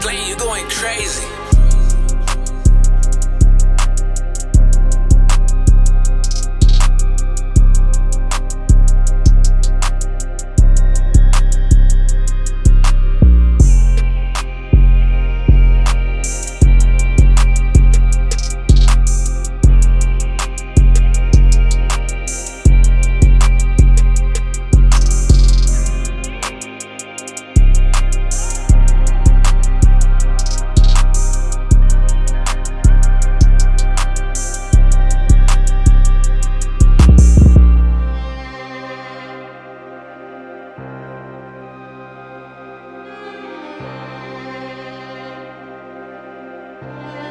Glenn, you going crazy. Yeah.